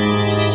Música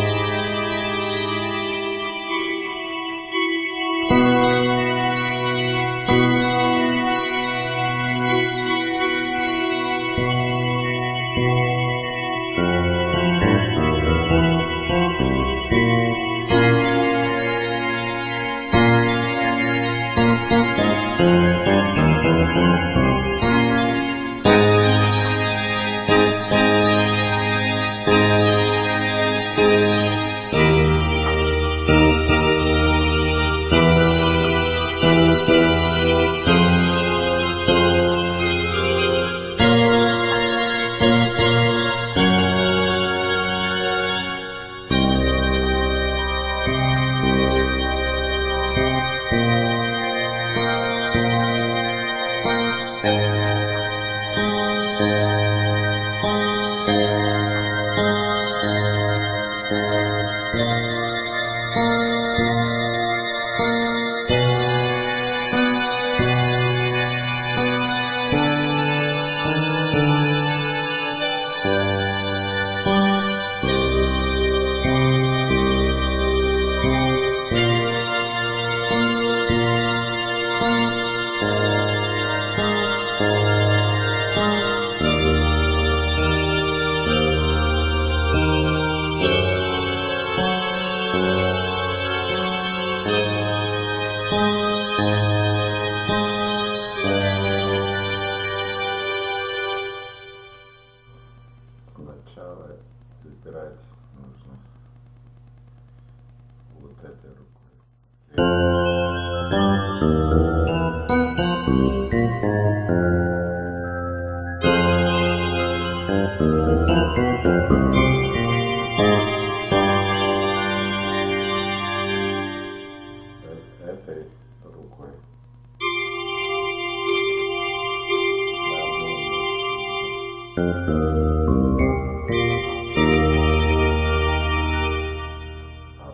А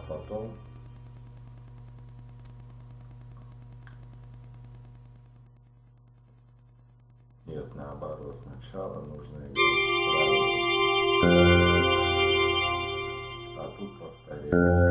потом нет, наоборот, сначала нужно справить. А тут повторить.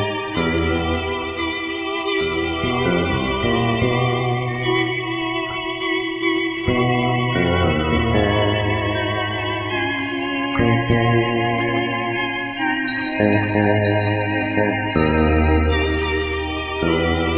Música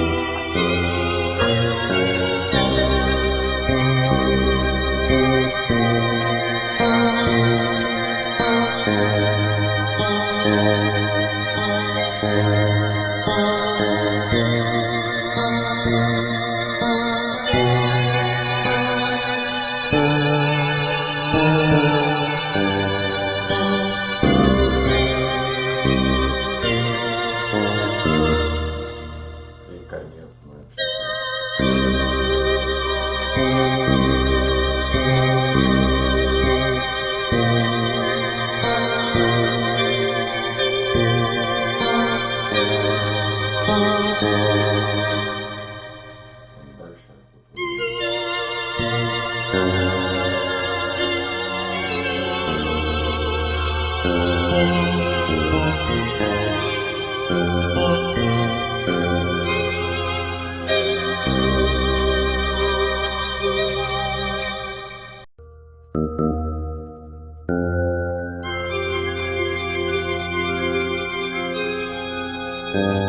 Thank uh...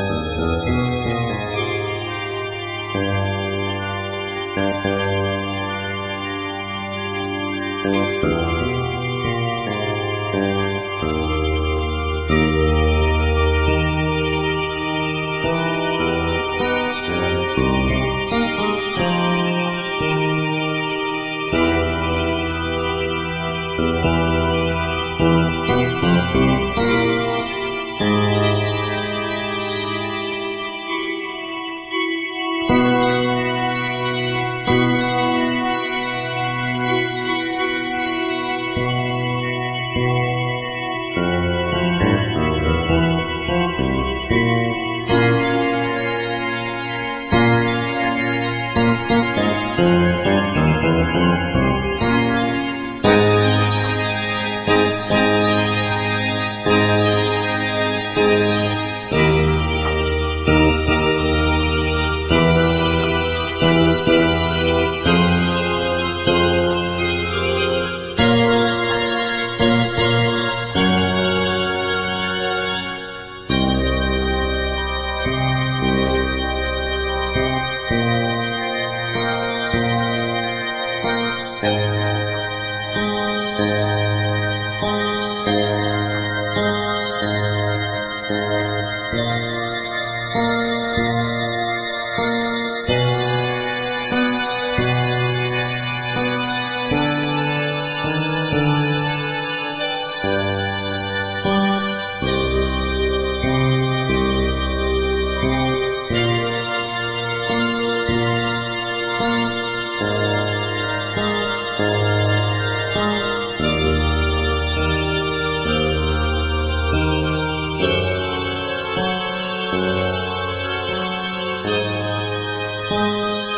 you.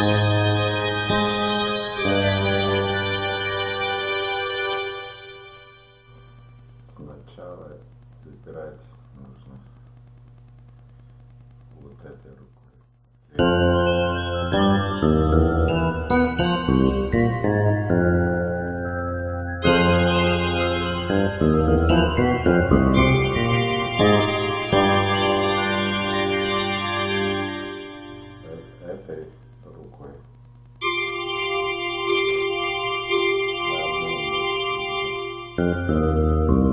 Música Música